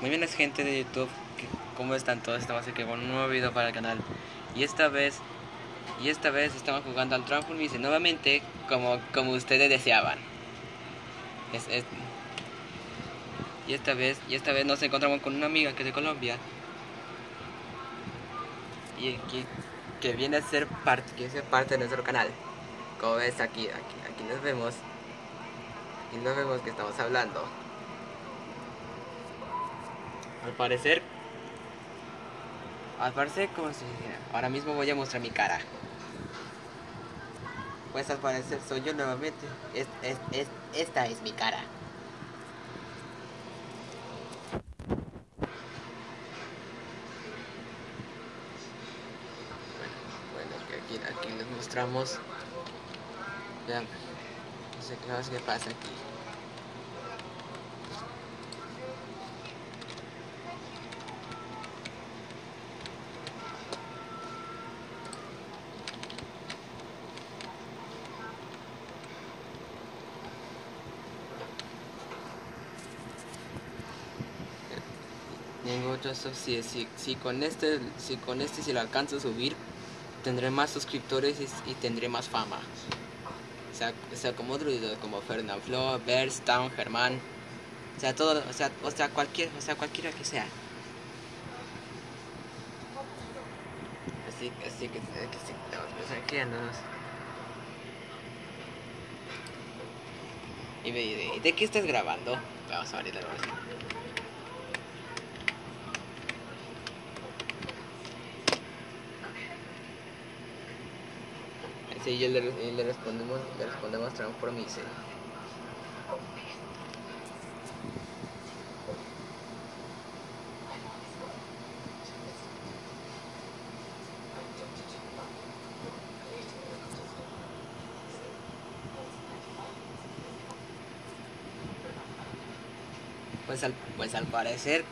Muy buenas gente de YouTube, ¿cómo están todos? Estamos aquí con un nuevo video para el canal. Y esta vez, y esta vez estamos jugando al Transformice nuevamente como, como ustedes deseaban. Es, es, Y esta vez, y esta vez nos encontramos con una amiga que es de Colombia. Y que, que viene a ser parte, que ser parte de nuestro canal. Como ves aquí, aquí, aquí nos vemos. Y nos vemos que estamos hablando al parecer. Al parecer como si ahora mismo voy a mostrar mi cara. Pues al parecer soy yo nuevamente. Es, es, es, esta es mi cara. Bueno, bueno aquí, aquí les mostramos. Vean no sé qué pasa aquí Tengo otro si, si, con este si con este si lo alcanzo a subir tendré más suscriptores y, tendré más fama. O sea, o sea como otros como Fernand Flo, Bears, Town, Germán. O sea todo o sea o sea cualquier o sea cualquiera que sea. Así así que, que andamos y me de, ¿de qué estás grabando? Vamos a abrir la y le, le respondemos, le respondemos transformice. Pues al, pues al parecer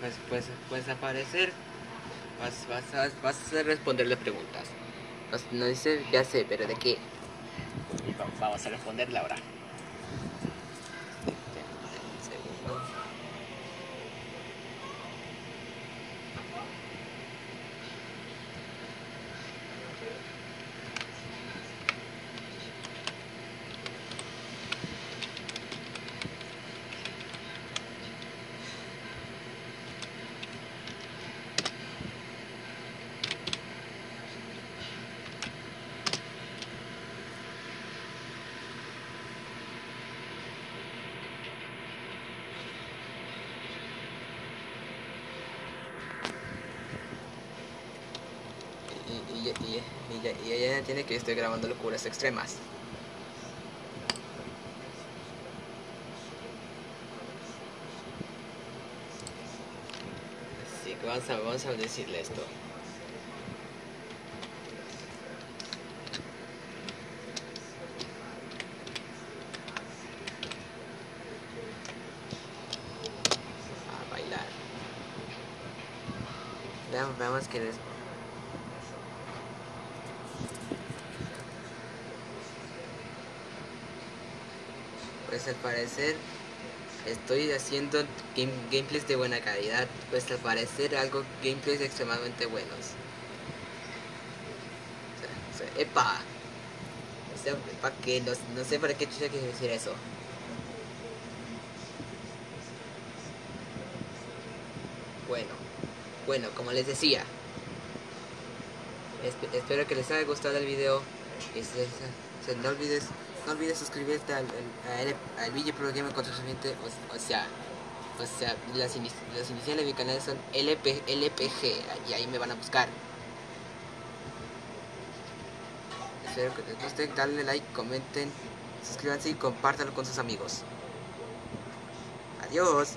pues, pues, pues al parecer Vas, vas, a, vas a responderle preguntas. No dice, ya sé, pero ¿de qué? vamos a responderle ahora. Y, ella entiende que estoy grabando locuras extremas. Así que vamos a, vamos a decirle esto. A bailar. Veamos, veamos que les pues al parecer estoy haciendo gameplays de buena calidad, pues al parecer algo gameplays extremadamente buenos. Epa, o ¿para qué? No, sé para qué chucha quiere decir eso. Bueno, bueno, como les decía, espero que les haya gustado el video. Y se, no olvides no olvides suscribirte al, al, al Pro Gamer o, sea, o sea, las, iniciales de mi canal son LP, LPG, y ahí me van a buscar. Espero que les guste, darle like, comenten, suscríbanse y compártanlo con sus amigos. Adiós.